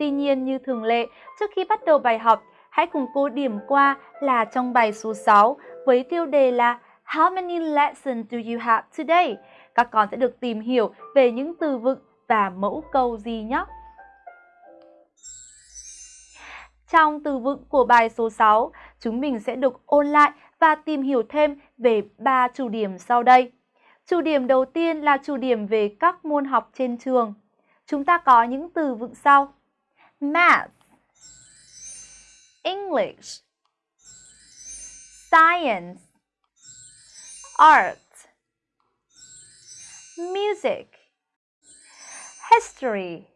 Tuy nhiên như thường lệ, trước khi bắt đầu bài học, hãy cùng cô điểm qua là trong bài số 6 với tiêu đề là How many lessons do you have today? Các con sẽ được tìm hiểu về những từ vựng và mẫu câu gì nhé. Trong từ vựng của bài số 6, chúng mình sẽ được ôn lại và tìm hiểu thêm về ba chủ điểm sau đây. Chủ điểm đầu tiên là chủ điểm về các môn học trên trường. Chúng ta có những từ vựng sau. Math English Science Art Music History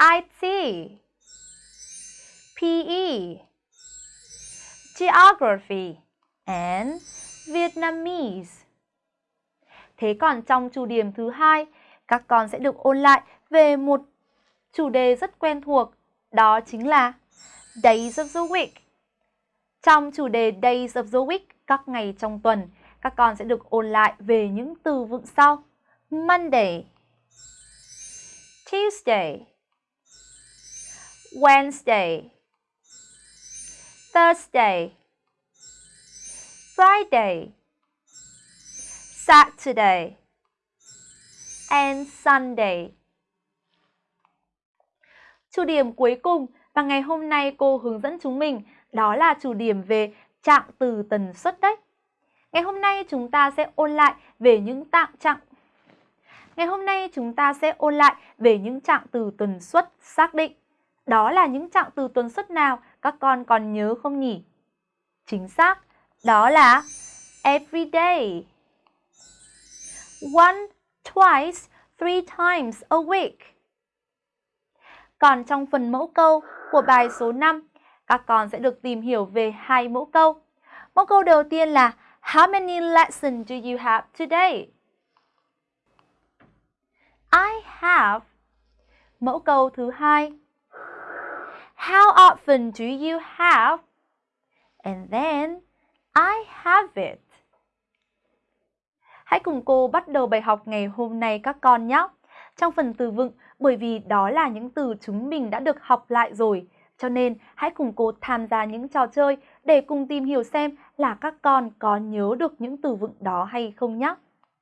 IT PE Geography and Vietnamese. Thế còn trong chủ điểm thứ hai, các con sẽ được ôn lại về một chủ đề rất quen thuộc, đó chính là Days of the Week. Trong chủ đề Days of the Week, các ngày trong tuần, các con sẽ được ôn lại về những từ vựng sau. Monday Tuesday Wednesday Thursday Friday Saturday and Sunday. Chủ điểm cuối cùng và ngày hôm nay cô hướng dẫn chúng mình đó là chủ điểm về trạng từ tần suất đấy. Ngày hôm nay chúng ta sẽ ôn lại về những tạng trạng Ngày hôm nay chúng ta sẽ ôn lại về những trạng từ tần suất xác định. Đó là những trạng từ tần suất nào các con còn nhớ không nhỉ? Chính xác, đó là every day one, twice, three times a week. Còn trong phần mẫu câu của bài số 5, các con sẽ được tìm hiểu về hai mẫu câu. Mẫu câu đầu tiên là How many lessons do you have today? I have. Mẫu câu thứ hai. How often do you have? And then I have it. Hãy cùng cô bắt đầu bài học ngày hôm nay các con nhé. Trong phần từ vựng, bởi vì đó là những từ chúng mình đã được học lại rồi, cho nên hãy cùng cô tham gia những trò chơi để cùng tìm hiểu xem là các con có nhớ được những từ vựng đó hay không nhé.